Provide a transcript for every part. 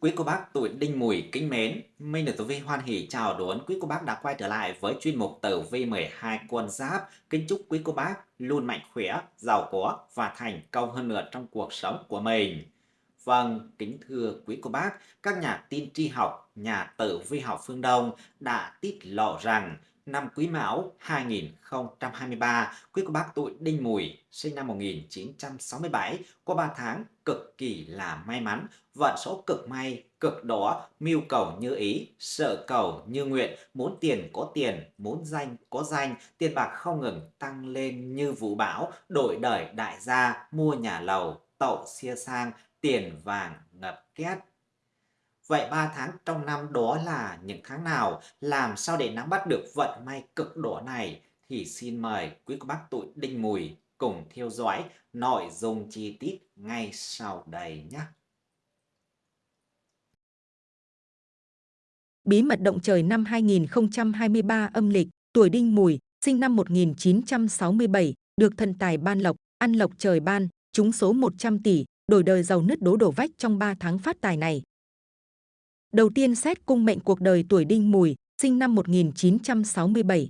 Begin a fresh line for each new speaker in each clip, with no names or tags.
Quý cô bác tuổi Đinh Mùi kính mến, Minh được Tử Vi hoan hỷ chào đón quý cô bác đã quay trở lại với chuyên mục Tử Vi 12 quân giáp. Kính chúc quý cô bác luôn mạnh khỏe, giàu có và thành công hơn nữa trong cuộc sống của mình. Vâng, kính thưa quý cô bác, các nhà tin tri học, nhà tử vi học phương Đông đã tiết lộ rằng năm Quý Mão 2023, quý cô bác tuổi Đinh Mùi, sinh năm 1967, qua 3 tháng cực kỳ là may mắn, vận số cực may, cực đỏ, mưu cầu như ý, sợ cầu như nguyện, muốn tiền có tiền, muốn danh có danh, tiền bạc không ngừng tăng lên như vũ bão, đổi đời đại gia, mua nhà lầu, tậu xia sang, tiền vàng ngập két. Vậy 3 tháng trong năm đó là những tháng nào? Làm sao để nắm bắt được vận may cực đỏ này? Thì xin mời quý cô bác tuổi Đinh Mùi cùng theo dõi nội dung chi tiết ngay sau đây nhé.
Bí mật động trời năm 2023 âm lịch, tuổi Đinh Mùi, sinh năm 1967, được thần tài ban lộc, ăn lộc trời ban, trúng số 100 tỷ, đổi đời giàu nứt đố đổ vách trong 3 tháng phát tài này. Đầu tiên xét cung mệnh cuộc đời tuổi Đinh Mùi, sinh năm 1967.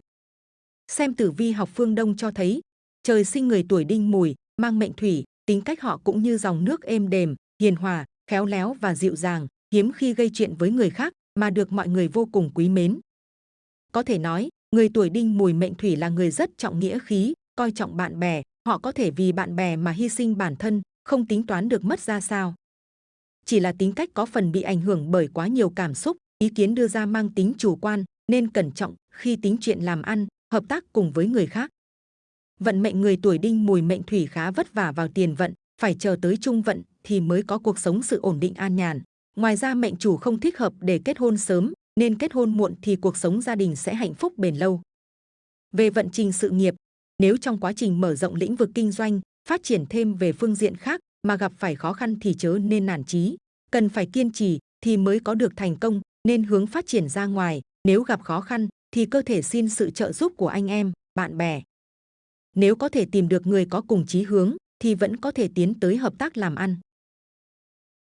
Xem tử vi học phương Đông cho thấy, trời sinh người tuổi Đinh Mùi, mang mệnh thủy, tính cách họ cũng như dòng nước êm đềm, hiền hòa, khéo léo và dịu dàng, hiếm khi gây chuyện với người khác mà được mọi người vô cùng quý mến. Có thể nói, người tuổi Đinh Mùi mệnh thủy là người rất trọng nghĩa khí, coi trọng bạn bè, họ có thể vì bạn bè mà hy sinh bản thân, không tính toán được mất ra sao chỉ là tính cách có phần bị ảnh hưởng bởi quá nhiều cảm xúc, ý kiến đưa ra mang tính chủ quan, nên cẩn trọng khi tính chuyện làm ăn, hợp tác cùng với người khác. Vận mệnh người tuổi đinh mùi mệnh thủy khá vất vả vào tiền vận, phải chờ tới trung vận thì mới có cuộc sống sự ổn định an nhàn. Ngoài ra mệnh chủ không thích hợp để kết hôn sớm, nên kết hôn muộn thì cuộc sống gia đình sẽ hạnh phúc bền lâu. Về vận trình sự nghiệp, nếu trong quá trình mở rộng lĩnh vực kinh doanh, phát triển thêm về phương diện khác, mà gặp phải khó khăn thì chớ nên nản chí, cần phải kiên trì thì mới có được thành công, nên hướng phát triển ra ngoài, nếu gặp khó khăn thì cơ thể xin sự trợ giúp của anh em, bạn bè. Nếu có thể tìm được người có cùng chí hướng thì vẫn có thể tiến tới hợp tác làm ăn.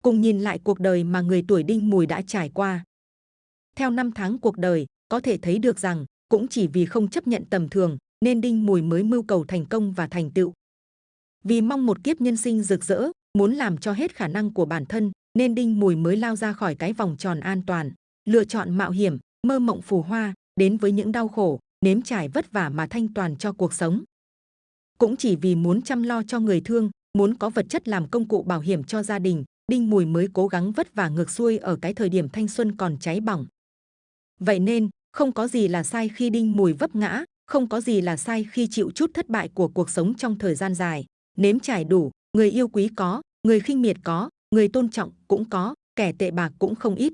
Cùng nhìn lại cuộc đời mà người tuổi đinh mùi đã trải qua. Theo năm tháng cuộc đời, có thể thấy được rằng cũng chỉ vì không chấp nhận tầm thường nên đinh mùi mới mưu cầu thành công và thành tựu. Vì mong một kiếp nhân sinh rực rỡ, muốn làm cho hết khả năng của bản thân, nên Đinh Mùi mới lao ra khỏi cái vòng tròn an toàn, lựa chọn mạo hiểm, mơ mộng phù hoa, đến với những đau khổ, nếm trải vất vả mà thanh toàn cho cuộc sống. Cũng chỉ vì muốn chăm lo cho người thương, muốn có vật chất làm công cụ bảo hiểm cho gia đình, Đinh Mùi mới cố gắng vất vả ngược xuôi ở cái thời điểm thanh xuân còn cháy bỏng. Vậy nên, không có gì là sai khi Đinh Mùi vấp ngã, không có gì là sai khi chịu chút thất bại của cuộc sống trong thời gian dài nếm trải đủ, người yêu quý có, người khinh miệt có, người tôn trọng cũng có, kẻ tệ bạc cũng không ít.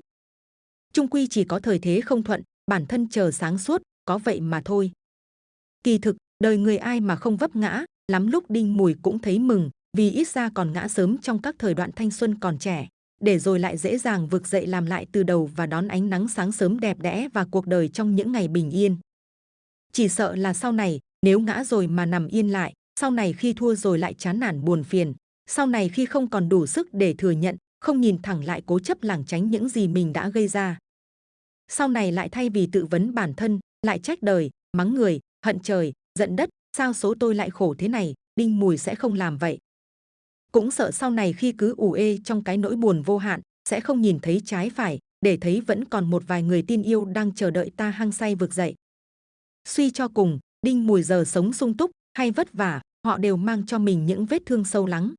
Trung quy chỉ có thời thế không thuận, bản thân chờ sáng suốt, có vậy mà thôi. Kỳ thực, đời người ai mà không vấp ngã, lắm lúc đinh mùi cũng thấy mừng, vì ít ra còn ngã sớm trong các thời đoạn thanh xuân còn trẻ, để rồi lại dễ dàng vực dậy làm lại từ đầu và đón ánh nắng sáng sớm đẹp đẽ và cuộc đời trong những ngày bình yên. Chỉ sợ là sau này, nếu ngã rồi mà nằm yên lại, sau này khi thua rồi lại chán nản buồn phiền, sau này khi không còn đủ sức để thừa nhận, không nhìn thẳng lại cố chấp lảng tránh những gì mình đã gây ra. Sau này lại thay vì tự vấn bản thân, lại trách đời, mắng người, hận trời, giận đất, sao số tôi lại khổ thế này, đinh mùi sẽ không làm vậy. Cũng sợ sau này khi cứ ủ ê trong cái nỗi buồn vô hạn, sẽ không nhìn thấy trái phải, để thấy vẫn còn một vài người tin yêu đang chờ đợi ta hăng say vực dậy. Suy cho cùng, đinh mùi giờ sống sung túc, hay vất vả, họ đều mang cho mình những vết thương sâu lắng.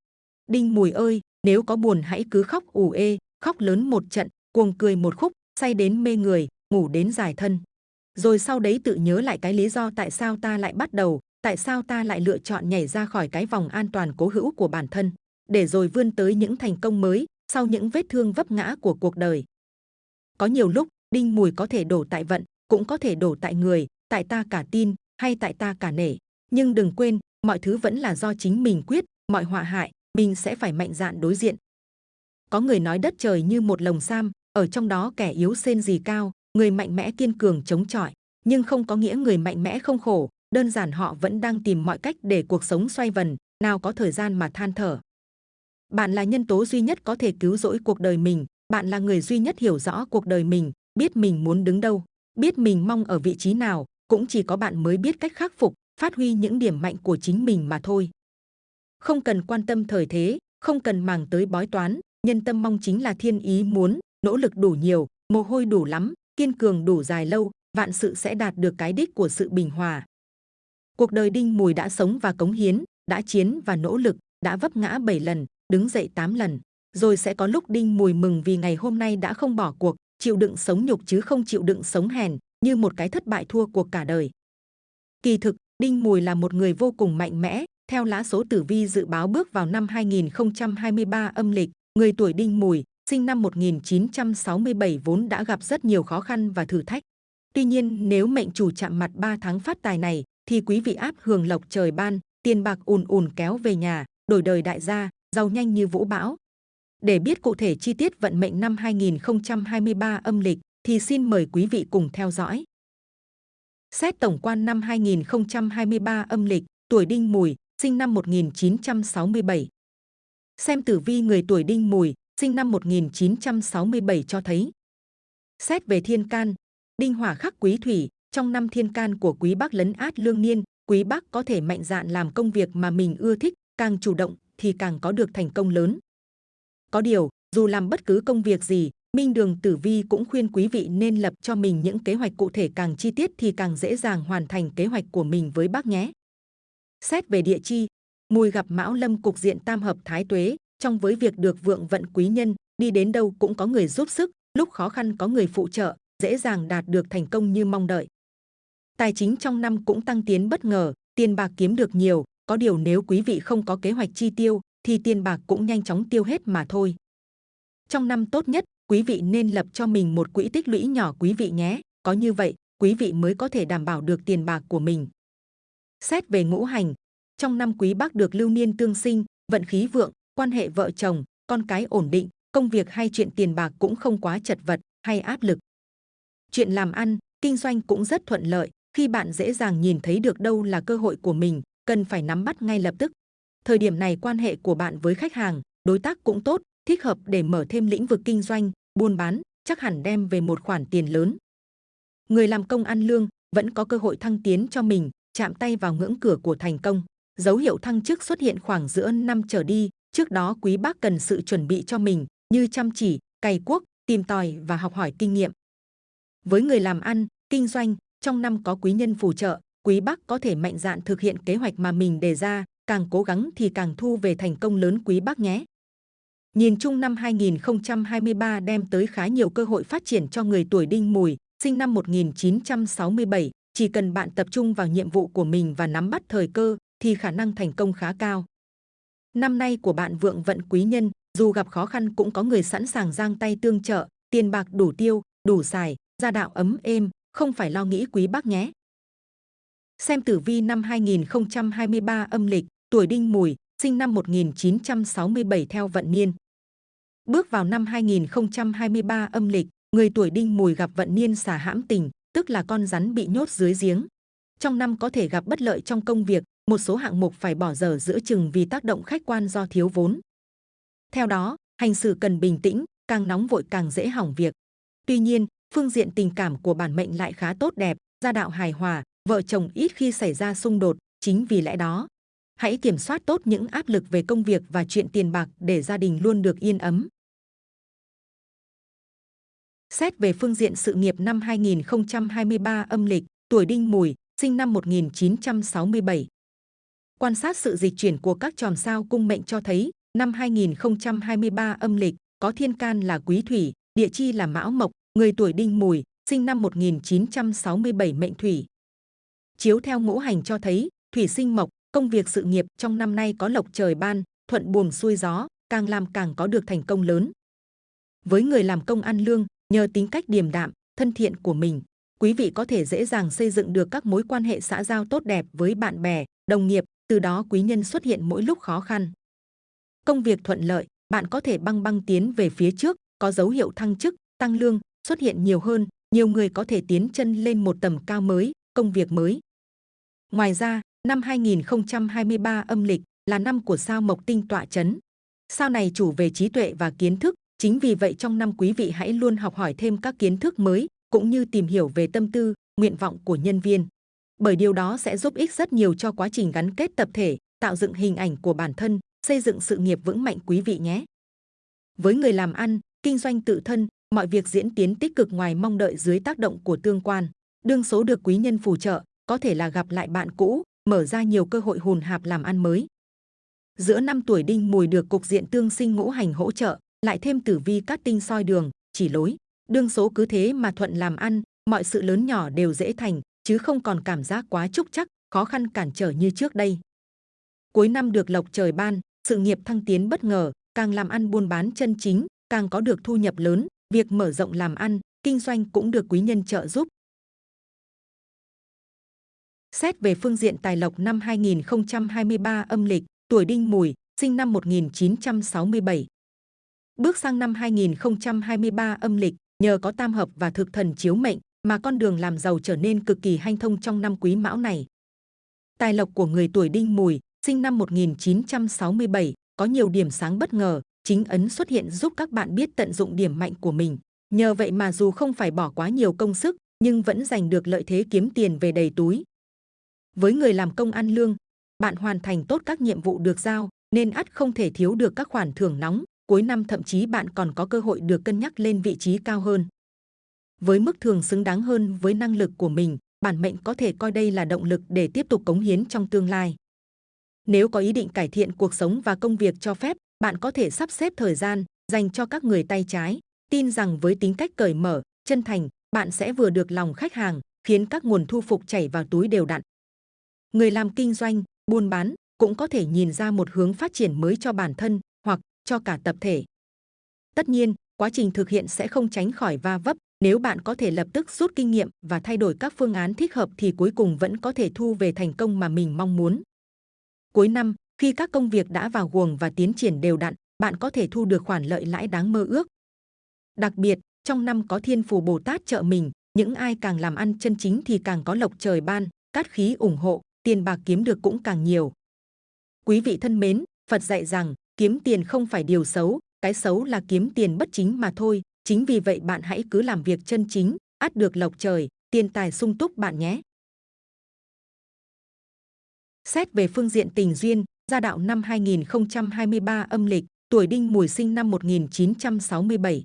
Đinh Mùi ơi, nếu có buồn hãy cứ khóc ủ ê, khóc lớn một trận, cuồng cười một khúc, say đến mê người, ngủ đến dài thân. Rồi sau đấy tự nhớ lại cái lý do tại sao ta lại bắt đầu, tại sao ta lại lựa chọn nhảy ra khỏi cái vòng an toàn cố hữu của bản thân, để rồi vươn tới những thành công mới sau những vết thương vấp ngã của cuộc đời. Có nhiều lúc, đinh mùi có thể đổ tại vận, cũng có thể đổ tại người, tại ta cả tin, hay tại ta cả nể. Nhưng đừng quên, mọi thứ vẫn là do chính mình quyết, mọi họa hại, mình sẽ phải mạnh dạn đối diện. Có người nói đất trời như một lồng sam, ở trong đó kẻ yếu xên gì cao, người mạnh mẽ kiên cường chống chọi, nhưng không có nghĩa người mạnh mẽ không khổ, đơn giản họ vẫn đang tìm mọi cách để cuộc sống xoay vần, nào có thời gian mà than thở. Bạn là nhân tố duy nhất có thể cứu rỗi cuộc đời mình, bạn là người duy nhất hiểu rõ cuộc đời mình, biết mình muốn đứng đâu, biết mình mong ở vị trí nào, cũng chỉ có bạn mới biết cách khắc phục, phát huy những điểm mạnh của chính mình mà thôi. Không cần quan tâm thời thế, không cần màng tới bói toán, nhân tâm mong chính là thiên ý muốn, nỗ lực đủ nhiều, mồ hôi đủ lắm, kiên cường đủ dài lâu, vạn sự sẽ đạt được cái đích của sự bình hòa. Cuộc đời Đinh Mùi đã sống và cống hiến, đã chiến và nỗ lực, đã vấp ngã 7 lần, đứng dậy 8 lần. Rồi sẽ có lúc Đinh Mùi mừng vì ngày hôm nay đã không bỏ cuộc, chịu đựng sống nhục chứ không chịu đựng sống hèn, như một cái thất bại thua cuộc cả đời. Kỳ thực, Đinh Mùi là một người vô cùng mạnh mẽ, theo lá số tử vi dự báo bước vào năm 2023 âm lịch, người tuổi Đinh Mùi, sinh năm 1967 vốn đã gặp rất nhiều khó khăn và thử thách. Tuy nhiên, nếu mệnh chủ chạm mặt 3 tháng phát tài này, thì quý vị áp hưởng lộc trời ban, tiền bạc ùn ùn kéo về nhà, đổi đời đại gia, giàu nhanh như vũ bão. Để biết cụ thể chi tiết vận mệnh năm 2023 âm lịch, thì xin mời quý vị cùng theo dõi. Xét tổng quan năm 2023 âm lịch, tuổi Đinh Mùi, sinh năm 1967. Xem tử vi người tuổi Đinh Mùi, sinh năm 1967 cho thấy. Xét về thiên can, Đinh Hỏa khắc quý thủy, trong năm thiên can của quý bác lấn át lương niên, quý bác có thể mạnh dạn làm công việc mà mình ưa thích, càng chủ động thì càng có được thành công lớn. Có điều, dù làm bất cứ công việc gì, Minh Đường Tử Vi cũng khuyên quý vị nên lập cho mình những kế hoạch cụ thể càng chi tiết thì càng dễ dàng hoàn thành kế hoạch của mình với bác nhé. Xét về địa chi, mùi gặp Mão Lâm cục diện tam hợp thái tuế, trong với việc được vượng vận quý nhân, đi đến đâu cũng có người giúp sức, lúc khó khăn có người phụ trợ, dễ dàng đạt được thành công như mong đợi. Tài chính trong năm cũng tăng tiến bất ngờ, tiền bạc kiếm được nhiều, có điều nếu quý vị không có kế hoạch chi tiêu thì tiền bạc cũng nhanh chóng tiêu hết mà thôi. Trong năm tốt nhất, quý vị nên lập cho mình một quỹ tích lũy nhỏ quý vị nhé, có như vậy, quý vị mới có thể đảm bảo được tiền bạc của mình. Xét về ngũ hành, trong năm quý bác được lưu niên tương sinh, vận khí vượng, quan hệ vợ chồng, con cái ổn định, công việc hay chuyện tiền bạc cũng không quá chật vật hay áp lực. Chuyện làm ăn, kinh doanh cũng rất thuận lợi, khi bạn dễ dàng nhìn thấy được đâu là cơ hội của mình, cần phải nắm bắt ngay lập tức. Thời điểm này quan hệ của bạn với khách hàng, đối tác cũng tốt, thích hợp để mở thêm lĩnh vực kinh doanh, buôn bán, chắc hẳn đem về một khoản tiền lớn. Người làm công ăn lương vẫn có cơ hội thăng tiến cho mình, chạm tay vào ngưỡng cửa của thành công. Dấu hiệu thăng chức xuất hiện khoảng giữa năm trở đi, trước đó quý bác cần sự chuẩn bị cho mình như chăm chỉ, cày cuốc, tìm tòi và học hỏi kinh nghiệm. Với người làm ăn, kinh doanh, trong năm có quý nhân phù trợ, quý bác có thể mạnh dạn thực hiện kế hoạch mà mình đề ra, càng cố gắng thì càng thu về thành công lớn quý bác nhé. Nhìn chung năm 2023 đem tới khá nhiều cơ hội phát triển cho người tuổi đinh mùi, sinh năm 1967, chỉ cần bạn tập trung vào nhiệm vụ của mình và nắm bắt thời cơ thì khả năng thành công khá cao. Năm nay của bạn vượng vận quý nhân, dù gặp khó khăn cũng có người sẵn sàng giang tay tương trợ, tiền bạc đủ tiêu, đủ xài, gia đạo ấm êm, không phải lo nghĩ quý bác nhé. Xem tử vi năm 2023 âm lịch, tuổi đinh mùi, sinh năm 1967 theo vận niên. Bước vào năm 2023 âm lịch, người tuổi đinh mùi gặp vận niên xả hãm tình, tức là con rắn bị nhốt dưới giếng. Trong năm có thể gặp bất lợi trong công việc, một số hạng mục phải bỏ dở giữa chừng vì tác động khách quan do thiếu vốn. Theo đó, hành xử cần bình tĩnh, càng nóng vội càng dễ hỏng việc. Tuy nhiên, phương diện tình cảm của bản mệnh lại khá tốt đẹp, gia đạo hài hòa, vợ chồng ít khi xảy ra xung đột, chính vì lẽ đó. Hãy kiểm soát tốt những áp lực về công việc và chuyện tiền bạc để gia đình luôn được yên ấm. Xét về phương diện sự nghiệp năm 2023 âm lịch, tuổi đinh mùi, sinh năm 1967. Quan sát sự dịch chuyển của các chòm sao cung mệnh cho thấy, năm 2023 âm lịch, có thiên can là quý thủy, địa chi là mão mộc, người tuổi đinh mùi, sinh năm 1967 mệnh thủy. Chiếu theo ngũ hành cho thấy, thủy sinh mộc, công việc sự nghiệp trong năm nay có lộc trời ban, thuận buồm xuôi gió, càng làm càng có được thành công lớn. Với người làm công ăn lương, nhờ tính cách điềm đạm, thân thiện của mình, quý vị có thể dễ dàng xây dựng được các mối quan hệ xã giao tốt đẹp với bạn bè, đồng nghiệp, từ đó quý nhân xuất hiện mỗi lúc khó khăn. Công việc thuận lợi, bạn có thể băng băng tiến về phía trước, có dấu hiệu thăng chức, tăng lương, xuất hiện nhiều hơn, nhiều người có thể tiến chân lên một tầm cao mới, công việc mới. Ngoài ra, năm 2023 âm lịch là năm của sao Mộc Tinh tọa chấn. Sao này chủ về trí tuệ và kiến thức, Chính vì vậy trong năm quý vị hãy luôn học hỏi thêm các kiến thức mới, cũng như tìm hiểu về tâm tư, nguyện vọng của nhân viên. Bởi điều đó sẽ giúp ích rất nhiều cho quá trình gắn kết tập thể, tạo dựng hình ảnh của bản thân, xây dựng sự nghiệp vững mạnh quý vị nhé. Với người làm ăn, kinh doanh tự thân, mọi việc diễn tiến tích cực ngoài mong đợi dưới tác động của tương quan. Đương số được quý nhân phù trợ, có thể là gặp lại bạn cũ, mở ra nhiều cơ hội hùn hạp làm ăn mới. Giữa năm tuổi đinh mùi được cục diện tương sinh ngũ hành hỗ trợ, lại thêm tử vi cát tinh soi đường, chỉ lối. Đương số cứ thế mà thuận làm ăn, mọi sự lớn nhỏ đều dễ thành, chứ không còn cảm giác quá trúc chắc, khó khăn cản trở như trước đây. Cuối năm được lộc trời ban, sự nghiệp thăng tiến bất ngờ, càng làm ăn buôn bán chân chính, càng có được thu nhập lớn, việc mở rộng làm ăn, kinh doanh cũng được quý nhân trợ giúp. Xét về phương diện tài lộc năm 2023 âm lịch, tuổi đinh mùi, sinh năm 1967. Bước sang năm 2023 âm lịch, nhờ có tam hợp và thực thần chiếu mệnh mà con đường làm giàu trở nên cực kỳ hanh thông trong năm quý mão này. Tài lộc của người tuổi đinh mùi, sinh năm 1967, có nhiều điểm sáng bất ngờ, chính ấn xuất hiện giúp các bạn biết tận dụng điểm mạnh của mình. Nhờ vậy mà dù không phải bỏ quá nhiều công sức, nhưng vẫn giành được lợi thế kiếm tiền về đầy túi. Với người làm công ăn lương, bạn hoàn thành tốt các nhiệm vụ được giao, nên ắt không thể thiếu được các khoản thưởng nóng. Cuối năm thậm chí bạn còn có cơ hội được cân nhắc lên vị trí cao hơn. Với mức thường xứng đáng hơn với năng lực của mình, bản mệnh có thể coi đây là động lực để tiếp tục cống hiến trong tương lai. Nếu có ý định cải thiện cuộc sống và công việc cho phép, bạn có thể sắp xếp thời gian dành cho các người tay trái. Tin rằng với tính cách cởi mở, chân thành, bạn sẽ vừa được lòng khách hàng, khiến các nguồn thu phục chảy vào túi đều đặn. Người làm kinh doanh, buôn bán cũng có thể nhìn ra một hướng phát triển mới cho bản thân cho cả tập thể. Tất nhiên, quá trình thực hiện sẽ không tránh khỏi va vấp. Nếu bạn có thể lập tức rút kinh nghiệm và thay đổi các phương án thích hợp thì cuối cùng vẫn có thể thu về thành công mà mình mong muốn. Cuối năm, khi các công việc đã vào guồng và tiến triển đều đặn, bạn có thể thu được khoản lợi lãi đáng mơ ước. Đặc biệt, trong năm có thiên phù Bồ Tát trợ mình, những ai càng làm ăn chân chính thì càng có lộc trời ban, cát khí ủng hộ, tiền bạc kiếm được cũng càng nhiều. Quý vị thân mến, Phật dạy rằng kiếm tiền không phải điều xấu, cái xấu là kiếm tiền bất chính mà thôi. Chính vì vậy bạn hãy cứ làm việc chân chính, ắt được lộc trời, tiền tài sung túc bạn nhé. Xét về phương diện tình duyên, gia đạo năm 2023 âm lịch, tuổi đinh mùi sinh năm 1967.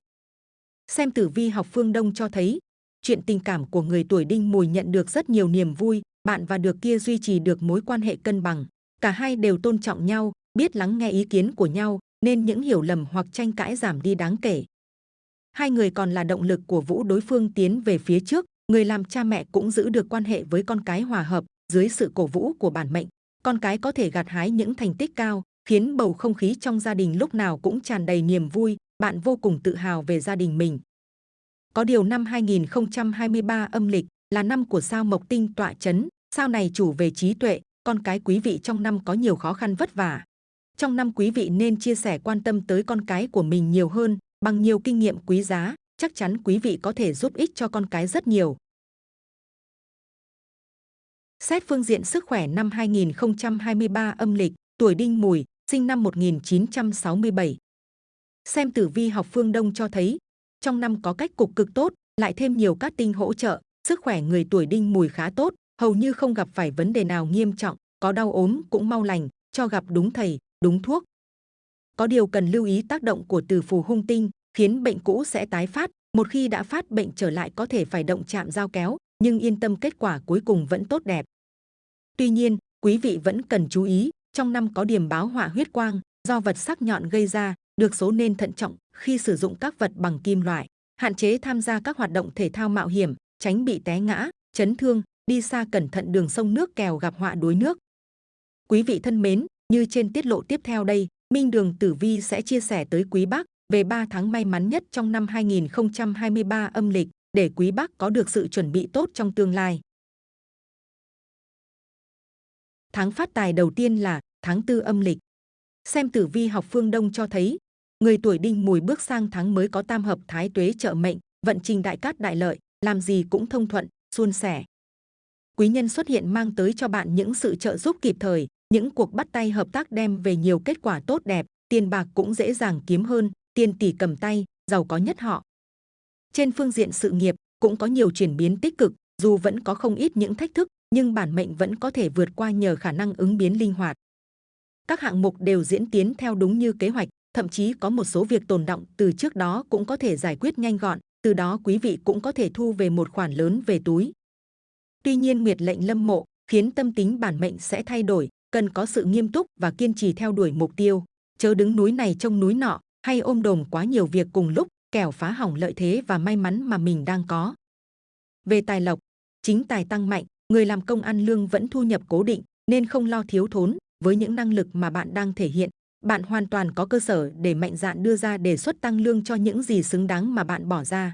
Xem tử vi học phương Đông cho thấy, chuyện tình cảm của người tuổi đinh mùi nhận được rất nhiều niềm vui, bạn và được kia duy trì được mối quan hệ cân bằng. Cả hai đều tôn trọng nhau, biết lắng nghe ý kiến của nhau, nên những hiểu lầm hoặc tranh cãi giảm đi đáng kể. Hai người còn là động lực của Vũ đối phương tiến về phía trước, người làm cha mẹ cũng giữ được quan hệ với con cái hòa hợp, dưới sự cổ vũ của bản mệnh. Con cái có thể gặt hái những thành tích cao, khiến bầu không khí trong gia đình lúc nào cũng tràn đầy niềm vui, bạn vô cùng tự hào về gia đình mình. Có điều năm 2023 âm lịch là năm của sao Mộc Tinh tọa chấn, sao này chủ về trí tuệ, con cái quý vị trong năm có nhiều khó khăn vất vả. Trong năm quý vị nên chia sẻ quan tâm tới con cái của mình nhiều hơn, bằng nhiều kinh nghiệm quý giá, chắc chắn quý vị có thể giúp ích cho con cái rất nhiều. Xét phương diện sức khỏe năm 2023 âm lịch, tuổi đinh mùi, sinh năm 1967. Xem tử vi học phương Đông cho thấy, trong năm có cách cục cực tốt, lại thêm nhiều cát tinh hỗ trợ, sức khỏe người tuổi đinh mùi khá tốt, hầu như không gặp phải vấn đề nào nghiêm trọng, có đau ốm cũng mau lành, cho gặp đúng thầy, đúng thuốc. Có điều cần lưu ý tác động của từ phù hung tinh, khiến bệnh cũ sẽ tái phát, một khi đã phát bệnh trở lại có thể phải động chạm dao kéo, nhưng yên tâm kết quả cuối cùng vẫn tốt đẹp. Tuy nhiên, quý vị vẫn cần chú ý, trong năm có điểm báo họa huyết quang, do vật sắc nhọn gây ra, được số nên thận trọng khi sử dụng các vật bằng kim loại, hạn chế tham gia các hoạt động thể thao mạo hiểm, tránh bị té ngã, chấn thương, đi xa cẩn thận đường sông nước kèo gặp họa đuối nước. Quý vị thân mến, như trên tiết lộ tiếp theo đây, Minh Đường Tử Vi sẽ chia sẻ tới quý bác về 3 tháng may mắn nhất trong năm 2023 âm lịch để quý bác có được sự chuẩn bị tốt trong tương lai. Tháng phát tài đầu tiên là tháng tư âm lịch. Xem tử vi học phương Đông cho thấy, người tuổi đinh mùi bước sang tháng mới có tam hợp thái tuế trợ mệnh, vận trình đại cát đại lợi, làm gì cũng thông thuận, suôn sẻ. Quý nhân xuất hiện mang tới cho bạn những sự trợ giúp kịp thời, những cuộc bắt tay hợp tác đem về nhiều kết quả tốt đẹp, tiền bạc cũng dễ dàng kiếm hơn, tiền tỷ cầm tay, giàu có nhất họ. Trên phương diện sự nghiệp cũng có nhiều chuyển biến tích cực, dù vẫn có không ít những thách thức, nhưng bản mệnh vẫn có thể vượt qua nhờ khả năng ứng biến linh hoạt. Các hạng mục đều diễn tiến theo đúng như kế hoạch, thậm chí có một số việc tồn động từ trước đó cũng có thể giải quyết nhanh gọn, từ đó quý vị cũng có thể thu về một khoản lớn về túi. Tuy nhiên nguyệt lệnh lâm mộ khiến tâm tính bản mệnh sẽ thay đổi, cần có sự nghiêm túc và kiên trì theo đuổi mục tiêu, chớ đứng núi này trông núi nọ hay ôm đồm quá nhiều việc cùng lúc, kẻo phá hỏng lợi thế và may mắn mà mình đang có. Về tài lộc, chính tài tăng mạnh, người làm công ăn lương vẫn thu nhập cố định nên không lo thiếu thốn với những năng lực mà bạn đang thể hiện. Bạn hoàn toàn có cơ sở để mạnh dạn đưa ra đề xuất tăng lương cho những gì xứng đáng mà bạn bỏ ra.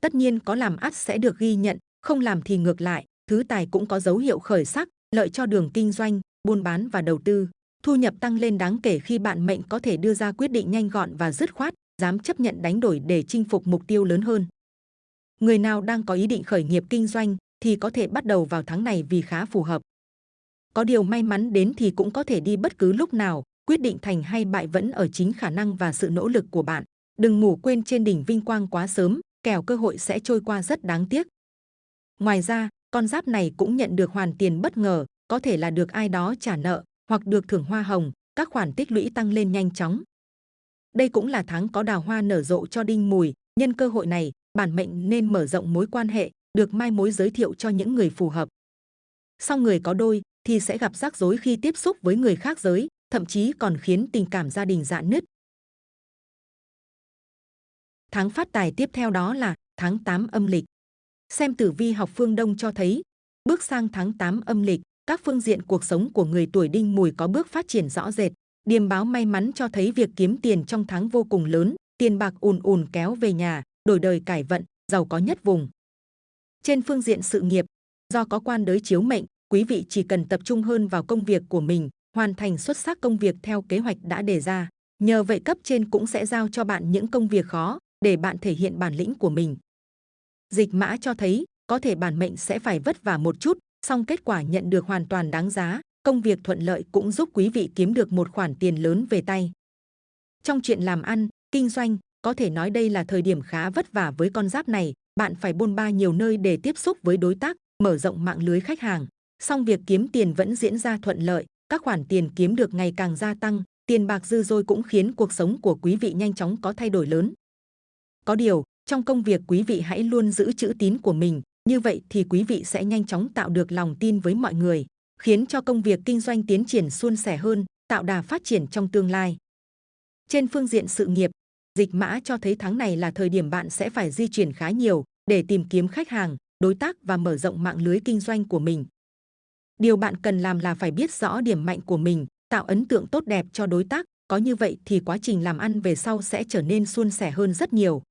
Tất nhiên có làm ắt sẽ được ghi nhận, không làm thì ngược lại, thứ tài cũng có dấu hiệu khởi sắc, lợi cho đường kinh doanh, buôn bán và đầu tư. Thu nhập tăng lên đáng kể khi bạn mệnh có thể đưa ra quyết định nhanh gọn và dứt khoát, dám chấp nhận đánh đổi để chinh phục mục tiêu lớn hơn. Người nào đang có ý định khởi nghiệp kinh doanh thì có thể bắt đầu vào tháng này vì khá phù hợp. Có điều may mắn đến thì cũng có thể đi bất cứ lúc nào, quyết định thành hay bại vẫn ở chính khả năng và sự nỗ lực của bạn. Đừng ngủ quên trên đỉnh vinh quang quá sớm, kẻo cơ hội sẽ trôi qua rất đáng tiếc. Ngoài ra, con giáp này cũng nhận được hoàn tiền bất ngờ, có thể là được ai đó trả nợ hoặc được thưởng hoa hồng, các khoản tích lũy tăng lên nhanh chóng. Đây cũng là tháng có đào hoa nở rộ cho đinh mùi, nhân cơ hội này, bản mệnh nên mở rộng mối quan hệ, được mai mối giới thiệu cho những người phù hợp. Sau người có đôi thì sẽ gặp rắc rối khi tiếp xúc với người khác giới, thậm chí còn khiến tình cảm gia đình dạn nứt. Tháng phát tài tiếp theo đó là tháng 8 âm lịch. Xem tử vi học phương Đông cho thấy, bước sang tháng 8 âm lịch, các phương diện cuộc sống của người tuổi đinh mùi có bước phát triển rõ rệt. Điềm báo may mắn cho thấy việc kiếm tiền trong tháng vô cùng lớn, tiền bạc ùn ùn kéo về nhà, đổi đời cải vận, giàu có nhất vùng. Trên phương diện sự nghiệp, do có quan đới chiếu mệnh, quý vị chỉ cần tập trung hơn vào công việc của mình, hoàn thành xuất sắc công việc theo kế hoạch đã đề ra. Nhờ vậy cấp trên cũng sẽ giao cho bạn những công việc khó để bạn thể hiện bản lĩnh của mình. Dịch mã cho thấy có thể bản mệnh sẽ phải vất vả một chút, song kết quả nhận được hoàn toàn đáng giá. Công việc thuận lợi cũng giúp quý vị kiếm được một khoản tiền lớn về tay. Trong chuyện làm ăn, kinh doanh, có thể nói đây là thời điểm khá vất vả với con giáp này. Bạn phải bôn ba nhiều nơi để tiếp xúc với đối tác, mở rộng mạng lưới khách hàng. Song việc kiếm tiền vẫn diễn ra thuận lợi, các khoản tiền kiếm được ngày càng gia tăng, tiền bạc dư dôi cũng khiến cuộc sống của quý vị nhanh chóng có thay đổi lớn. Có điều, trong công việc quý vị hãy luôn giữ chữ tín của mình, như vậy thì quý vị sẽ nhanh chóng tạo được lòng tin với mọi người, khiến cho công việc kinh doanh tiến triển suôn sẻ hơn, tạo đà phát triển trong tương lai. Trên phương diện sự nghiệp, dịch mã cho thấy tháng này là thời điểm bạn sẽ phải di chuyển khá nhiều để tìm kiếm khách hàng, đối tác và mở rộng mạng lưới kinh doanh của mình. Điều bạn cần làm là phải biết rõ điểm mạnh của mình, tạo ấn tượng tốt đẹp cho đối tác, có như vậy thì quá trình làm ăn về sau sẽ trở nên suôn sẻ hơn rất nhiều.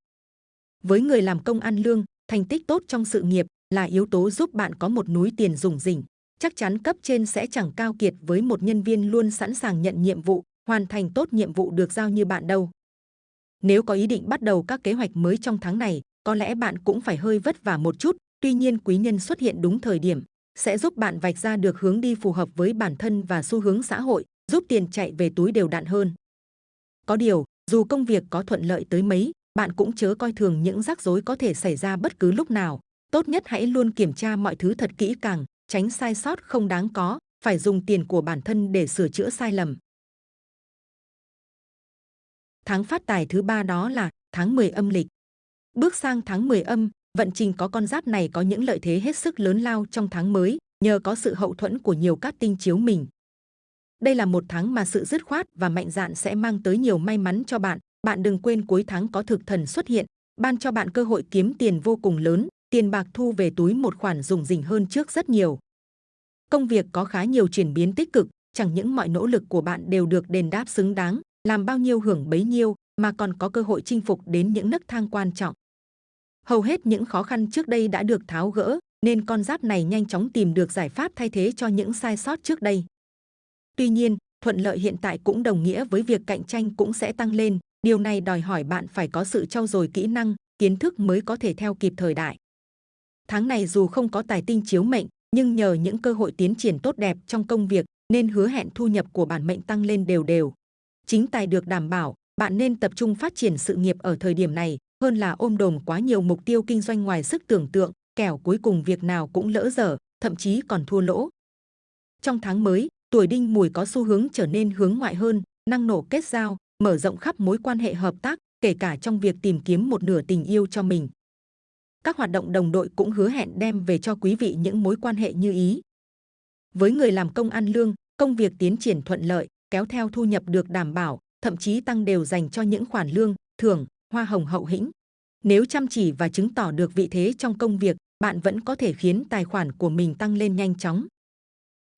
Với người làm công ăn lương, thành tích tốt trong sự nghiệp là yếu tố giúp bạn có một núi tiền rủng rỉnh. Chắc chắn cấp trên sẽ chẳng cao kiệt với một nhân viên luôn sẵn sàng nhận nhiệm vụ, hoàn thành tốt nhiệm vụ được giao như bạn đâu. Nếu có ý định bắt đầu các kế hoạch mới trong tháng này, có lẽ bạn cũng phải hơi vất vả một chút, tuy nhiên quý nhân xuất hiện đúng thời điểm, sẽ giúp bạn vạch ra được hướng đi phù hợp với bản thân và xu hướng xã hội, giúp tiền chạy về túi đều đặn hơn. Có điều, dù công việc có thuận lợi tới mấy, bạn cũng chớ coi thường những rắc rối có thể xảy ra bất cứ lúc nào. Tốt nhất hãy luôn kiểm tra mọi thứ thật kỹ càng, tránh sai sót không đáng có, phải dùng tiền của bản thân để sửa chữa sai lầm. Tháng phát tài thứ ba đó là tháng 10 âm lịch. Bước sang tháng 10 âm, vận trình có con giáp này có những lợi thế hết sức lớn lao trong tháng mới, nhờ có sự hậu thuẫn của nhiều các tinh chiếu mình. Đây là một tháng mà sự dứt khoát và mạnh dạn sẽ mang tới nhiều may mắn cho bạn. Bạn đừng quên cuối tháng có thực thần xuất hiện, ban cho bạn cơ hội kiếm tiền vô cùng lớn, tiền bạc thu về túi một khoản dùng dình hơn trước rất nhiều. Công việc có khá nhiều chuyển biến tích cực, chẳng những mọi nỗ lực của bạn đều được đền đáp xứng đáng, làm bao nhiêu hưởng bấy nhiêu, mà còn có cơ hội chinh phục đến những nấc thang quan trọng. Hầu hết những khó khăn trước đây đã được tháo gỡ, nên con giáp này nhanh chóng tìm được giải pháp thay thế cho những sai sót trước đây. Tuy nhiên, thuận lợi hiện tại cũng đồng nghĩa với việc cạnh tranh cũng sẽ tăng lên. Điều này đòi hỏi bạn phải có sự trau dồi kỹ năng, kiến thức mới có thể theo kịp thời đại. Tháng này dù không có tài tinh chiếu mệnh, nhưng nhờ những cơ hội tiến triển tốt đẹp trong công việc nên hứa hẹn thu nhập của bản mệnh tăng lên đều đều. Chính tài được đảm bảo, bạn nên tập trung phát triển sự nghiệp ở thời điểm này hơn là ôm đồm quá nhiều mục tiêu kinh doanh ngoài sức tưởng tượng, kẻo cuối cùng việc nào cũng lỡ dở, thậm chí còn thua lỗ. Trong tháng mới, tuổi đinh mùi có xu hướng trở nên hướng ngoại hơn, năng nổ kết giao, mở rộng khắp mối quan hệ hợp tác, kể cả trong việc tìm kiếm một nửa tình yêu cho mình. Các hoạt động đồng đội cũng hứa hẹn đem về cho quý vị những mối quan hệ như ý. Với người làm công ăn lương, công việc tiến triển thuận lợi, kéo theo thu nhập được đảm bảo, thậm chí tăng đều dành cho những khoản lương, thưởng, hoa hồng hậu hĩnh. Nếu chăm chỉ và chứng tỏ được vị thế trong công việc, bạn vẫn có thể khiến tài khoản của mình tăng lên nhanh chóng.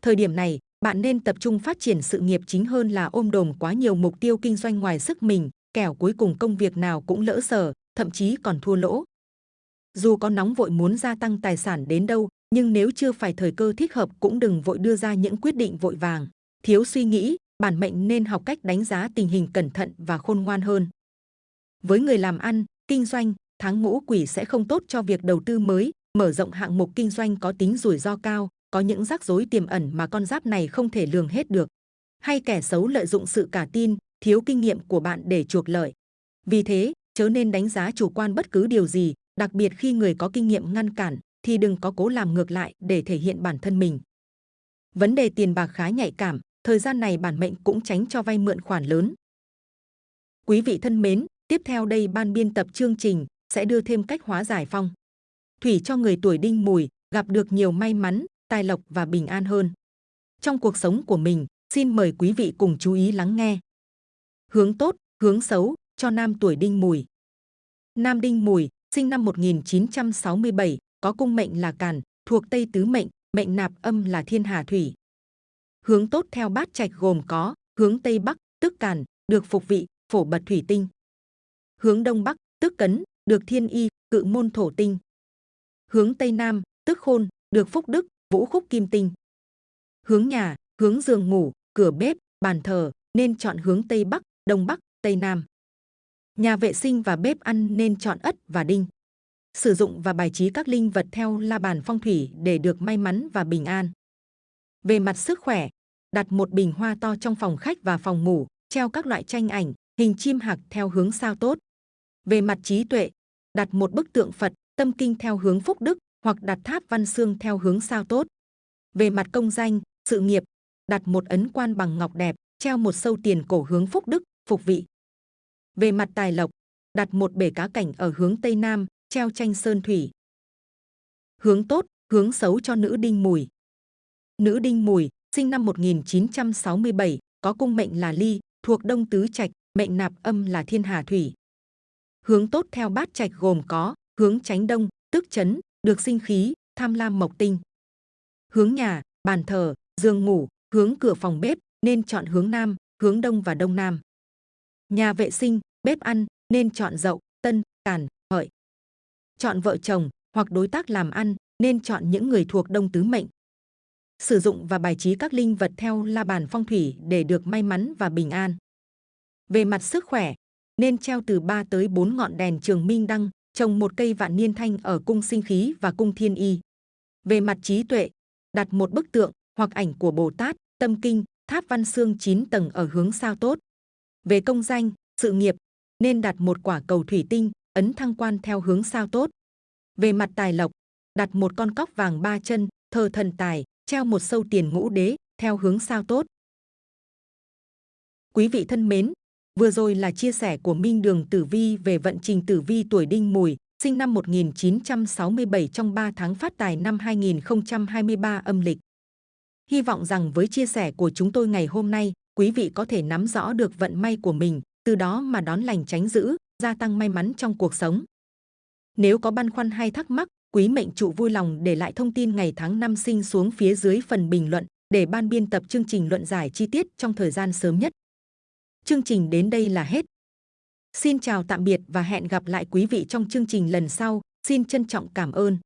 Thời điểm này, bạn nên tập trung phát triển sự nghiệp chính hơn là ôm đồm quá nhiều mục tiêu kinh doanh ngoài sức mình, kẻo cuối cùng công việc nào cũng lỡ sở, thậm chí còn thua lỗ. Dù có nóng vội muốn gia tăng tài sản đến đâu, nhưng nếu chưa phải thời cơ thích hợp cũng đừng vội đưa ra những quyết định vội vàng. Thiếu suy nghĩ, bản mệnh nên học cách đánh giá tình hình cẩn thận và khôn ngoan hơn. Với người làm ăn, kinh doanh, tháng ngũ quỷ sẽ không tốt cho việc đầu tư mới, mở rộng hạng mục kinh doanh có tính rủi ro cao, có những rắc rối tiềm ẩn mà con giáp này không thể lường hết được. Hay kẻ xấu lợi dụng sự cả tin, thiếu kinh nghiệm của bạn để chuộc lợi. Vì thế, chớ nên đánh giá chủ quan bất cứ điều gì, đặc biệt khi người có kinh nghiệm ngăn cản, thì đừng có cố làm ngược lại để thể hiện bản thân mình. Vấn đề tiền bạc khá nhạy cảm, thời gian này bản mệnh cũng tránh cho vay mượn khoản lớn. Quý vị thân mến, tiếp theo đây ban biên tập chương trình sẽ đưa thêm cách hóa giải phong. Thủy cho người tuổi đinh mùi gặp được nhiều may mắn, tài lộc và bình an hơn. Trong cuộc sống của mình, xin mời quý vị cùng chú ý lắng nghe. Hướng tốt, hướng xấu cho nam tuổi đinh mùi. Nam đinh mùi, sinh năm 1967, có cung mệnh là càn, thuộc Tây Tứ mệnh, mệnh nạp âm là thiên hà thủy. Hướng tốt theo bát trạch gồm có hướng Tây Bắc, tức càn, được phục vị, phổ bật thủy tinh. Hướng Đông Bắc, tức cấn, được thiên y, cự môn thổ tinh. Hướng Tây Nam, tức khôn, được phúc đức, vũ khúc kim tinh. Hướng nhà, hướng giường ngủ, cửa bếp, bàn thờ, nên chọn hướng Tây Bắc, Đông Bắc, Tây Nam. Nhà vệ sinh và bếp ăn nên chọn ất và đinh. Sử dụng và bài trí các linh vật theo la bàn phong thủy để được may mắn và bình an. Về mặt sức khỏe, đặt một bình hoa to trong phòng khách và phòng ngủ, treo các loại tranh ảnh, hình chim hạc theo hướng sao tốt. Về mặt trí tuệ, đặt một bức tượng Phật, tâm kinh theo hướng phúc đức hoặc đặt tháp văn xương theo hướng sao tốt. Về mặt công danh, sự nghiệp, đặt một ấn quan bằng ngọc đẹp, treo một sâu tiền cổ hướng phúc đức, phục vị. Về mặt tài lộc, đặt một bể cá cảnh ở hướng Tây Nam, treo tranh sơn thủy. Hướng tốt, hướng xấu cho nữ đinh mùi. Nữ đinh mùi, sinh năm 1967, có cung mệnh là ly, thuộc đông tứ trạch, mệnh nạp âm là thiên hà thủy. Hướng tốt theo bát trạch gồm có hướng tránh đông, tức chấn, được sinh khí, tham lam mộc tinh. Hướng nhà, bàn thờ, giường ngủ, hướng cửa phòng bếp nên chọn hướng nam, hướng đông và đông nam. Nhà vệ sinh, bếp ăn nên chọn dậu, tân, càn, hợi. Chọn vợ chồng hoặc đối tác làm ăn nên chọn những người thuộc đông tứ mệnh. Sử dụng và bài trí các linh vật theo la bàn phong thủy để được may mắn và bình an. Về mặt sức khỏe, nên treo từ 3 tới 4 ngọn đèn trường minh đăng, trồng một cây vạn niên thanh ở cung sinh khí và cung thiên y. Về mặt trí tuệ, đặt một bức tượng hoặc ảnh của Bồ Tát, tâm kinh, tháp văn xương 9 tầng ở hướng sao tốt. Về công danh, sự nghiệp, nên đặt một quả cầu thủy tinh, ấn thăng quan theo hướng sao tốt. Về mặt tài lộc, đặt một con cóc vàng ba chân, thờ thần tài, treo một sâu tiền ngũ đế, theo hướng sao tốt. Quý vị thân mến, vừa rồi là chia sẻ của Minh Đường Tử Vi về vận trình Tử Vi tuổi Đinh Mùi, sinh năm 1967 trong 3 tháng phát tài năm 2023 âm lịch. Hy vọng rằng với chia sẻ của chúng tôi ngày hôm nay, quý vị có thể nắm rõ được vận may của mình, từ đó mà đón lành tránh dữ, gia tăng may mắn trong cuộc sống. Nếu có băn khoăn hay thắc mắc, quý mệnh trụ vui lòng để lại thông tin ngày tháng năm sinh xuống phía dưới phần bình luận để ban biên tập chương trình luận giải chi tiết trong thời gian sớm nhất. Chương trình đến đây là hết. Xin chào tạm biệt và hẹn gặp lại quý vị trong chương trình lần sau. Xin trân trọng cảm ơn.